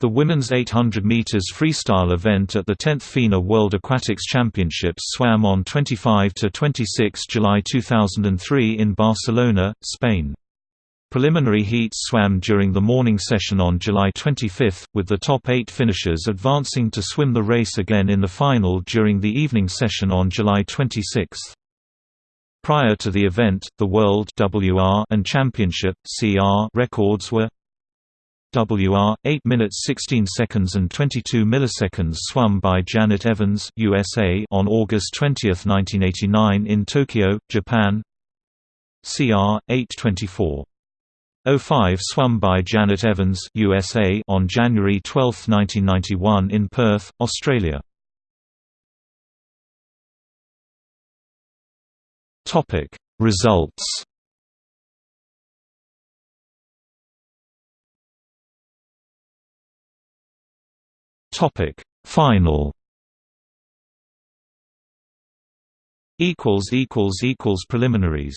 The women's 800 meters freestyle event at the 10th FINA World Aquatics Championships swam on 25 to 26 July 2003 in Barcelona, Spain. Preliminary heats swam during the morning session on July 25, with the top eight finishers advancing to swim the race again in the final during the evening session on July 26. Prior to the event, the World WR and Championship CR records were WR 8 minutes 16 seconds and 22 milliseconds swum by Janet Evans USA on August 20, 1989 in Tokyo, Japan. CR 824 05 swum by Janet Evans USA on January 12, 1991 in Perth, Australia. Topic Results Topic Final. Equals equals equals preliminaries